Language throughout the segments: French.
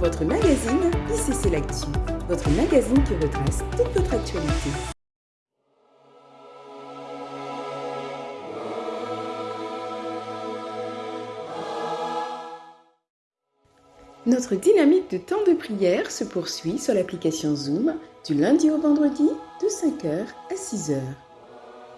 votre magazine ICC L'Actu, votre magazine qui retrace toute votre actualité. Notre dynamique de temps de prière se poursuit sur l'application Zoom du lundi au vendredi de 5h à 6h.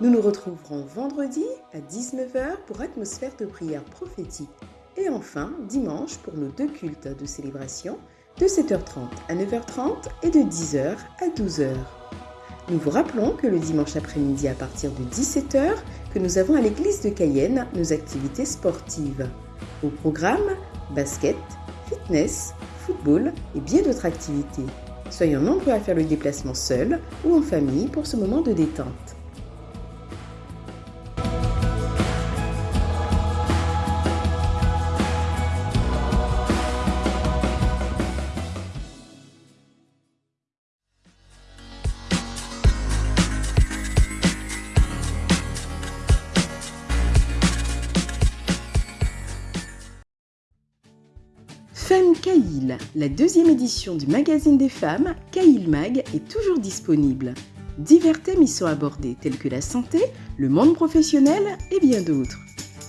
Nous nous retrouverons vendredi à 19h pour atmosphère de prière prophétique et enfin dimanche pour nos deux cultes de célébration de 7h30 à 9h30 et de 10h à 12h. Nous vous rappelons que le dimanche après-midi à partir de 17h, que nous avons à l'église de Cayenne nos activités sportives. Au programme, basket, fitness, football et bien d'autres activités. Soyons nombreux à faire le déplacement seul ou en famille pour ce moment de détente. Femme la deuxième édition du magazine des femmes, Caïl Mag, est toujours disponible. Divers thèmes y sont abordés tels que la santé, le monde professionnel et bien d'autres.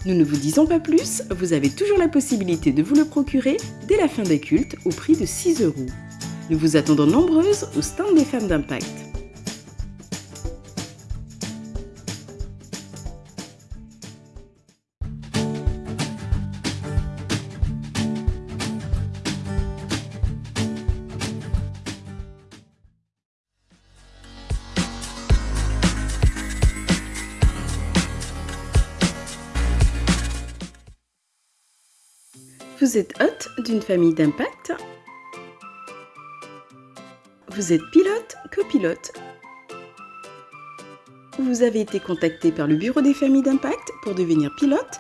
Nous ne vous disons pas plus, vous avez toujours la possibilité de vous le procurer dès la fin des cultes au prix de 6 euros. Nous vous attendons nombreuses au stand des femmes d'impact. Vous êtes hôte d'une famille d'impact. Vous êtes pilote, copilote. Vous avez été contacté par le bureau des familles d'impact pour devenir pilote.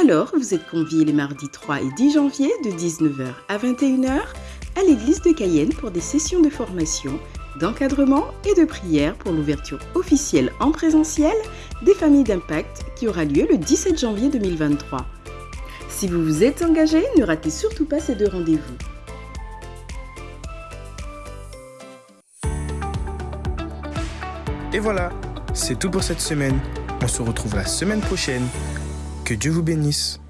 Alors, vous êtes convié les mardis 3 et 10 janvier de 19h à 21h à l'église de Cayenne pour des sessions de formation, d'encadrement et de prière pour l'ouverture officielle en présentiel des familles d'impact qui aura lieu le 17 janvier 2023. Si vous vous êtes engagé, ne ratez surtout pas ces deux rendez-vous. Et voilà, c'est tout pour cette semaine. On se retrouve la semaine prochaine. Que Dieu vous bénisse.